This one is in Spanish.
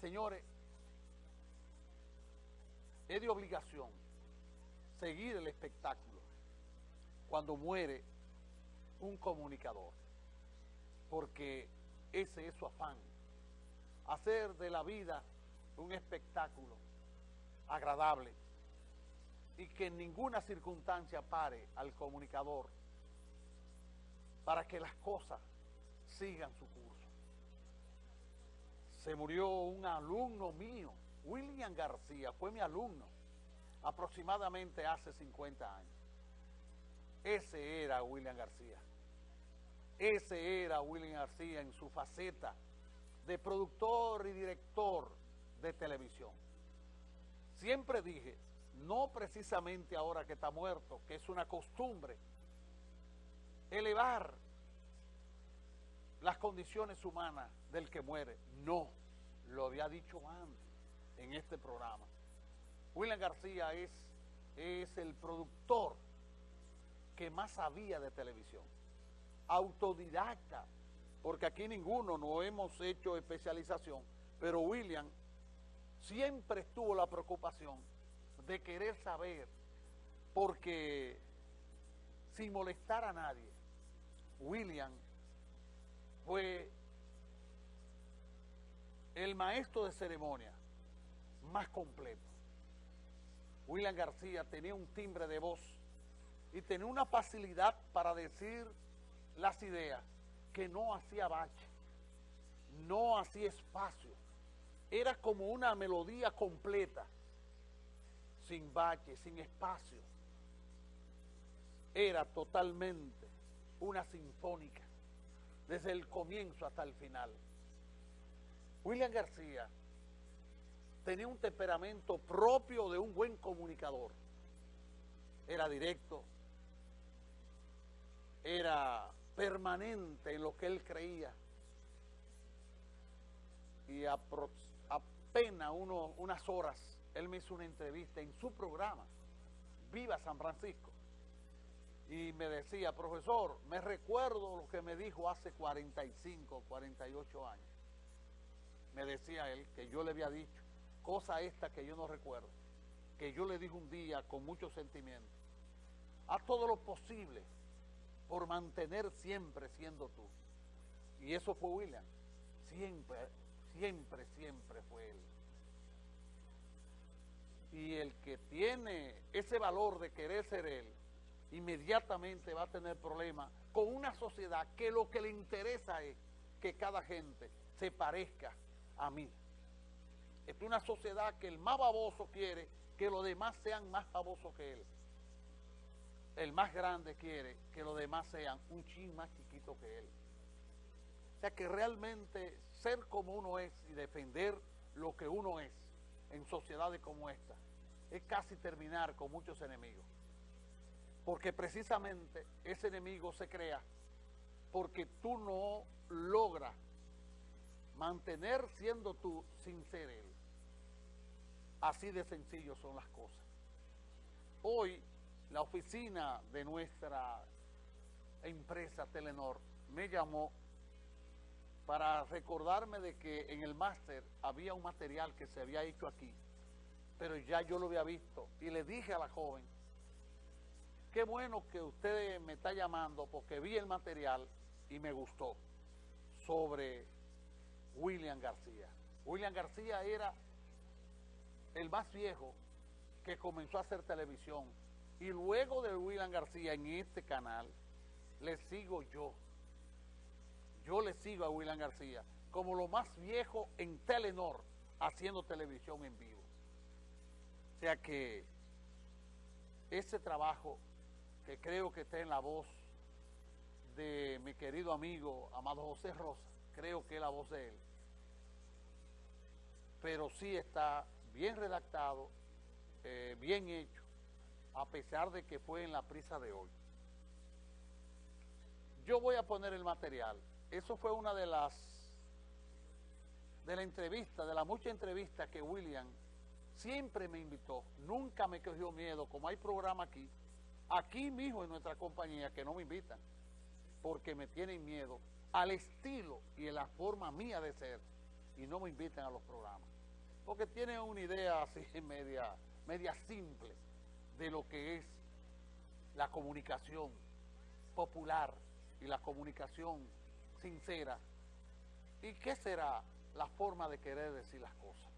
Señores, es de obligación seguir el espectáculo cuando muere un comunicador, porque ese es su afán, hacer de la vida un espectáculo agradable y que en ninguna circunstancia pare al comunicador para que las cosas sigan su curso. Se murió un alumno mío, William García, fue mi alumno, aproximadamente hace 50 años. Ese era William García. Ese era William García en su faceta de productor y director de televisión. Siempre dije, no precisamente ahora que está muerto, que es una costumbre, elevar las condiciones humanas del que muere. No, lo había dicho antes en este programa. William García es, es el productor que más sabía de televisión. Autodidacta, porque aquí ninguno no hemos hecho especialización, pero William siempre estuvo la preocupación de querer saber, porque sin molestar a nadie, William fue el maestro de ceremonia más completo. William García tenía un timbre de voz y tenía una facilidad para decir las ideas que no hacía bache, no hacía espacio. Era como una melodía completa, sin bache, sin espacio. Era totalmente una sinfónica, desde el comienzo hasta el final. William García tenía un temperamento propio de un buen comunicador. Era directo, era permanente en lo que él creía. Y apenas unas horas, él me hizo una entrevista en su programa, Viva San Francisco. Y me decía, profesor, me recuerdo lo que me dijo hace 45, 48 años. Me decía él que yo le había dicho, cosa esta que yo no recuerdo, que yo le dije un día con mucho sentimiento, haz todo lo posible por mantener siempre siendo tú. Y eso fue William. Siempre, siempre, siempre fue él. Y el que tiene ese valor de querer ser él, inmediatamente va a tener problemas con una sociedad que lo que le interesa es que cada gente se parezca a mí. Es una sociedad que el más baboso quiere que los demás sean más babosos que él. El más grande quiere que los demás sean un chin más chiquito que él. O sea que realmente ser como uno es y defender lo que uno es en sociedades como esta es casi terminar con muchos enemigos. Porque precisamente ese enemigo se crea porque tú no logras mantener siendo tú sin ser él. Así de sencillo son las cosas. Hoy la oficina de nuestra empresa Telenor me llamó para recordarme de que en el máster había un material que se había hecho aquí, pero ya yo lo había visto. Y le dije a la joven, qué bueno que usted me está llamando porque vi el material y me gustó sobre William García. William García era el más viejo que comenzó a hacer televisión. Y luego de William García en este canal, le sigo yo. Yo le sigo a William García como lo más viejo en Telenor haciendo televisión en vivo. O sea que ese trabajo que creo que está en la voz de mi querido amigo Amado José Rosa, creo que es la voz de él, pero sí está bien redactado, eh, bien hecho, a pesar de que fue en la prisa de hoy. Yo voy a poner el material. Eso fue una de las de la entrevista, de la mucha entrevista que William siempre me invitó. Nunca me cogió miedo, como hay programa aquí, aquí mismo en nuestra compañía, que no me invitan, porque me tienen miedo al estilo y a la forma mía de ser y no me inviten a los programas. Porque tienen una idea así media, media simple de lo que es la comunicación popular y la comunicación sincera. ¿Y qué será la forma de querer decir las cosas?